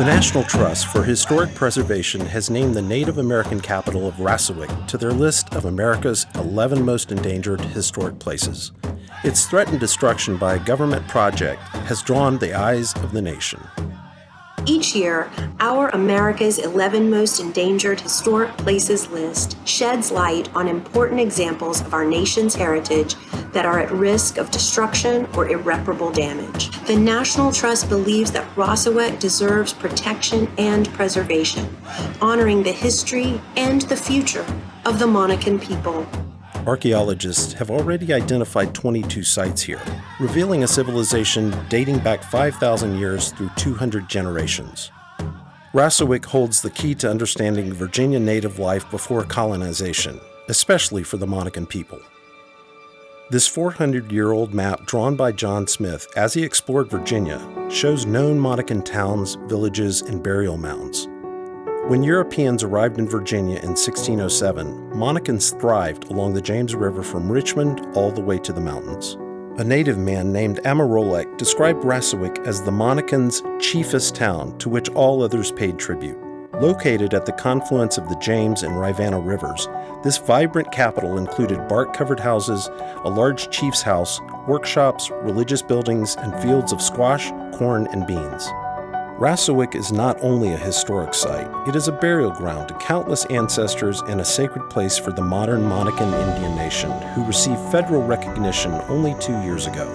The National Trust for Historic Preservation has named the Native American capital of Rassawek to their list of America's 11 most endangered historic places. Its threatened destruction by a government project has drawn the eyes of the nation. Each year, our America's 11 Most Endangered Historic Places list sheds light on important examples of our nation's heritage that are at risk of destruction or irreparable damage. The National Trust believes that Rassawek deserves protection and preservation, honoring the history and the future of the Monacan people. Archaeologists have already identified 22 sites here, revealing a civilization dating back 5,000 years through 200 generations. Rassawek holds the key to understanding Virginia native life before colonization, especially for the Monacan people. This 400-year-old map drawn by John Smith as he explored Virginia shows known Monacan towns, villages, and burial mounds. When Europeans arrived in Virginia in 1607, Monacans thrived along the James River from Richmond all the way to the mountains. A native man named Amoroleck described Rassawek as the Monacans' chiefest town to which all others paid tribute. Located at the confluence of the James and Rivanna rivers, this vibrant capital included bark-covered houses, a large chief's house, workshops, religious buildings, and fields of squash, corn, and beans. Rassawek is not only a historic site, it is a burial ground to countless ancestors and a sacred place for the modern Monacan Indian nation, who received federal recognition only two years ago.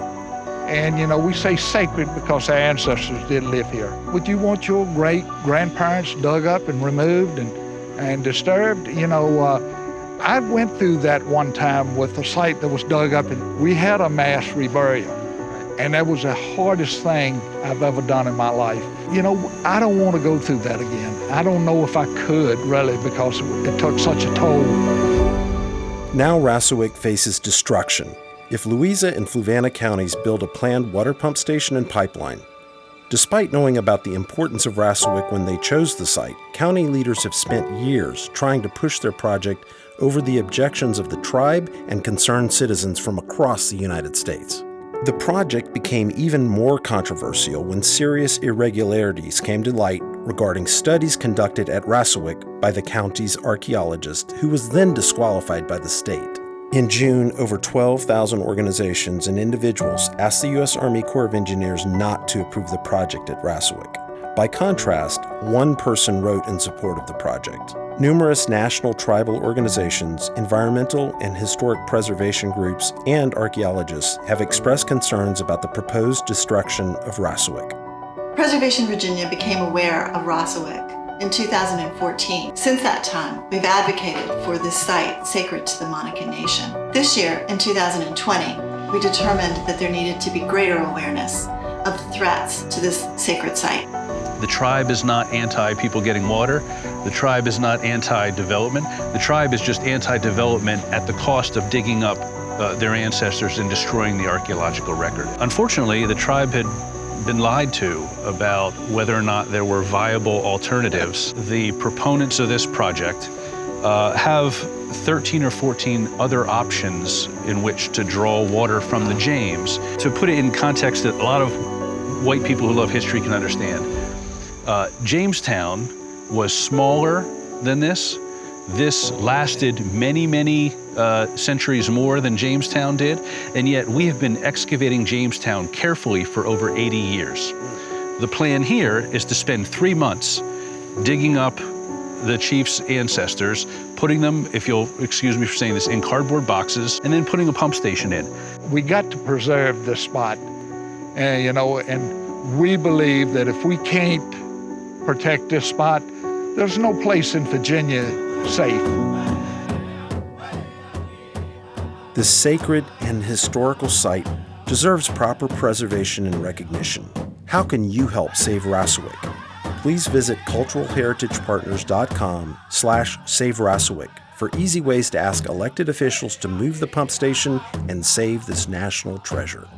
And you know, we say sacred because our ancestors did live here. Would you want your great grandparents dug up and removed and, and disturbed? You know, uh, I went through that one time with a site that was dug up and we had a mass reburial. And that was the hardest thing I've ever done in my life. You know, I don't want to go through that again. I don't know if I could, really, because it took such a toll. Now Rassawek faces destruction if Louisa and Fluvanna counties build a planned water pump station and pipeline. Despite knowing about the importance of Rassawek when they chose the site, county leaders have spent years trying to push their project over the objections of the tribe and concerned citizens from across the United States. The project became even more controversial when serious irregularities came to light regarding studies conducted at Rassawek by the county's archaeologist, who was then disqualified by the state. In June, over 12,000 organizations and individuals asked the U.S. Army Corps of Engineers not to approve the project at Rassawek. By contrast, one person wrote in support of the project. Numerous national tribal organizations, environmental and historic preservation groups, and archaeologists have expressed concerns about the proposed destruction of Rassawek. Preservation Virginia became aware of Rassawek in 2014. Since that time, we've advocated for this site sacred to the Monacan Nation. This year, in 2020, we determined that there needed to be greater awareness of the threats to this sacred site. The tribe is not anti-people getting water. The tribe is not anti-development. The tribe is just anti-development at the cost of digging up uh, their ancestors and destroying the archaeological record. Unfortunately, the tribe had been lied to about whether or not there were viable alternatives. The proponents of this project uh, have 13 or 14 other options in which to draw water from the James. To put it in context that a lot of white people who love history can understand, uh, Jamestown was smaller than this. This lasted many, many uh, centuries more than Jamestown did, and yet we have been excavating Jamestown carefully for over 80 years. The plan here is to spend three months digging up the chief's ancestors, putting them, if you'll excuse me for saying this, in cardboard boxes, and then putting a pump station in. We got to preserve this spot, uh, you know, and we believe that if we can't protect this spot. There's no place in Virginia safe. This sacred and historical site deserves proper preservation and recognition. How can you help save Rassawek? Please visit culturalheritagepartners.com slash save Rassawek for easy ways to ask elected officials to move the pump station and save this national treasure.